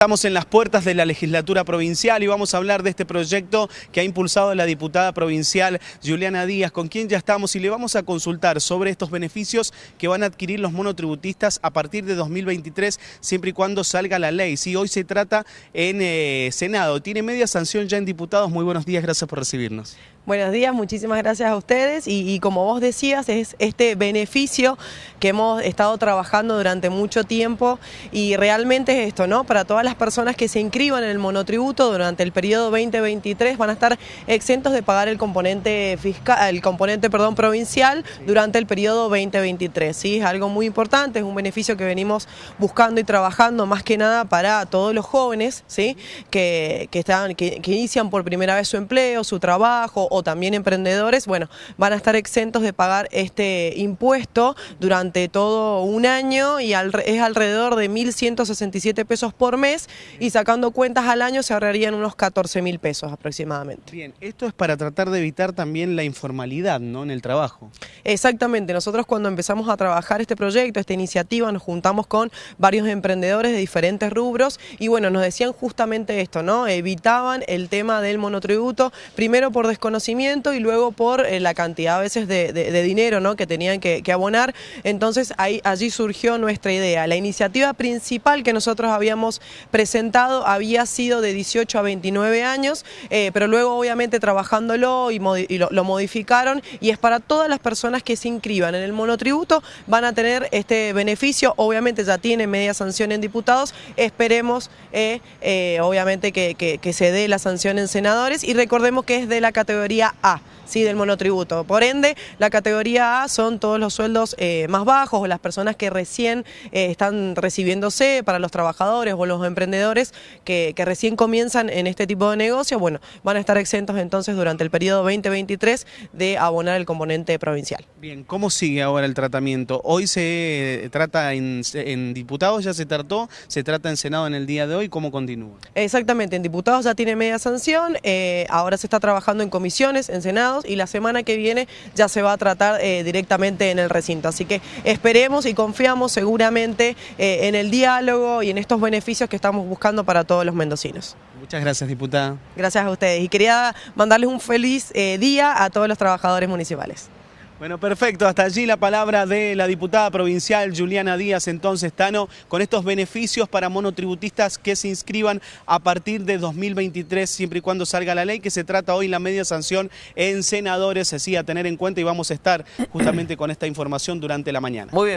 Estamos en las puertas de la legislatura provincial y vamos a hablar de este proyecto que ha impulsado la diputada provincial Juliana Díaz, con quien ya estamos y le vamos a consultar sobre estos beneficios que van a adquirir los monotributistas a partir de 2023, siempre y cuando salga la ley. Sí, hoy se trata en eh, Senado, tiene media sanción ya en diputados. Muy buenos días, gracias por recibirnos. Buenos días, muchísimas gracias a ustedes y, y, como vos decías es este beneficio que hemos estado trabajando durante mucho tiempo y realmente es esto, ¿no? Para todas las personas que se inscriban en el monotributo durante el periodo 2023 van a estar exentos de pagar el componente fiscal, el componente perdón, provincial durante el periodo 2023. ¿sí? Es algo muy importante, es un beneficio que venimos buscando y trabajando más que nada para todos los jóvenes ¿sí? que, que, están, que, que inician por primera vez su empleo, su trabajo también emprendedores, bueno, van a estar exentos de pagar este impuesto durante todo un año y al, es alrededor de 1.167 pesos por mes y sacando cuentas al año se ahorrarían unos 14 mil pesos aproximadamente. Bien, esto es para tratar de evitar también la informalidad ¿no? en el trabajo. Exactamente, nosotros cuando empezamos a trabajar este proyecto, esta iniciativa, nos juntamos con varios emprendedores de diferentes rubros y bueno, nos decían justamente esto, ¿no? Evitaban el tema del monotributo, primero por desconocimiento y luego por eh, la cantidad a veces de, dinero ¿no? que tenían que, abonar. Entonces ahí, allí surgió nuestra idea. La iniciativa principal que nosotros habíamos presentado había sido de 18 a 29 años, eh, pero luego obviamente trabajándolo y, lo, modificaron y es para todas las personas que se inscriban en el monotributo van a tener este beneficio, obviamente ya tiene media sanción en diputados, esperemos eh, eh, obviamente que se dé la sanción en senadores. Y recordemos que es de la categoría A. ¿sí? del monotributo. Por ende, la categoría A son todos los sueldos eh, más bajos o las personas que recién eh, están recibiéndose para los trabajadores o los emprendedores que, que, recién comienzan en este tipo de negocio, bueno, van a estar exentos entonces durante el periodo 2023 de abonar el componente provincial. Bien, ¿cómo sigue ahora el tratamiento? Hoy se trata en, en diputados, ya se trató, se trata en Senado en el día de hoy, ¿cómo continúa? Exactamente, en diputados ya tiene media sanción, eh, ahora se está trabajando en comisiones, en Senado, y la semana que viene ya se va a tratar eh, directamente en el recinto. Así que esperemos y confiamos seguramente eh, en el diálogo y en estos beneficios que estamos buscando para todos los mendocinos. Muchas gracias, diputada. Gracias a ustedes y quería mandarles un feliz eh, día a todos los trabajadores municipales. Bueno, perfecto. Hasta allí la palabra de la diputada provincial Juliana Díaz, entonces, Tano, con estos beneficios para monotributistas que se inscriban a partir de 2023, siempre y cuando salga la ley, que se trata hoy la media sanción en senadores, así a tener en cuenta y vamos a estar justamente con esta información durante la mañana. Muy bien.